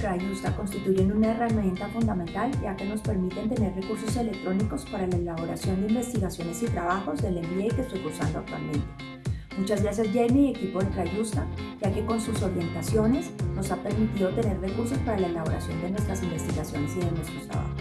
Trayusta constituyen una herramienta fundamental ya que nos permiten tener recursos electrónicos para la elaboración de investigaciones y trabajos del MBA que estoy cursando actualmente. Muchas gracias Jamie y equipo de Trayusta, ya que con sus orientaciones nos ha permitido tener recursos para la elaboración de nuestras investigaciones y de nuestros trabajos.